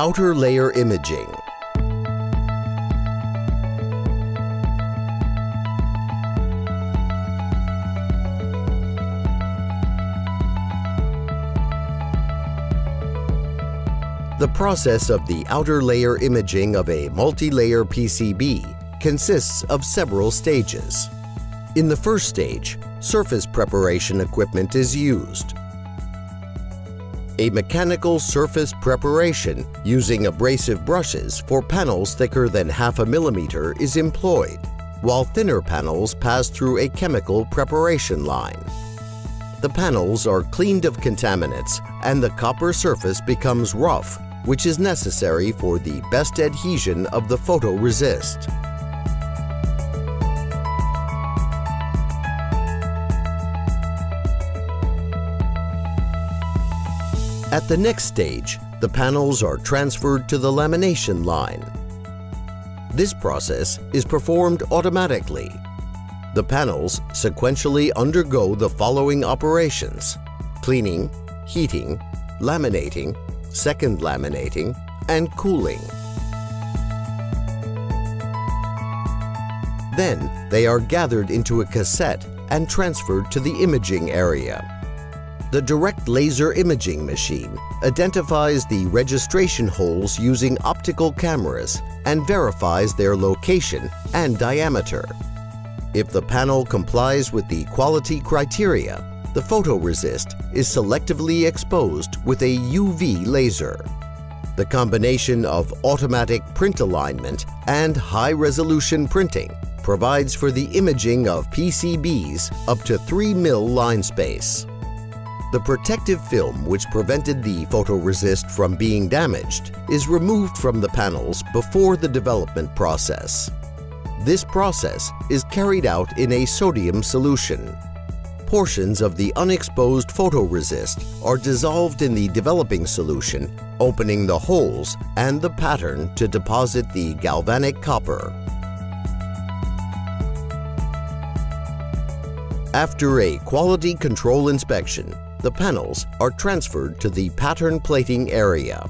Outer layer imaging. The process of the outer layer imaging of a multi-layer PCB consists of several stages. In the first stage, surface preparation equipment is used. A mechanical surface preparation using abrasive brushes for panels thicker than half a millimeter is employed, while thinner panels pass through a chemical preparation line. The panels are cleaned of contaminants and the copper surface becomes rough which is necessary for the best adhesion of the photoresist. At the next stage, the panels are transferred to the lamination line. This process is performed automatically. The panels sequentially undergo the following operations cleaning, heating, laminating, second laminating, and cooling. Then they are gathered into a cassette and transferred to the imaging area. The direct laser imaging machine identifies the registration holes using optical cameras and verifies their location and diameter. If the panel complies with the quality criteria, the photoresist is selectively exposed with a UV laser. The combination of automatic print alignment and high-resolution printing provides for the imaging of PCBs up to 3 mil line space. The protective film which prevented the photoresist from being damaged is removed from the panels before the development process. This process is carried out in a sodium solution portions of the unexposed photoresist are dissolved in the developing solution, opening the holes and the pattern to deposit the galvanic copper. After a quality control inspection, the panels are transferred to the pattern plating area.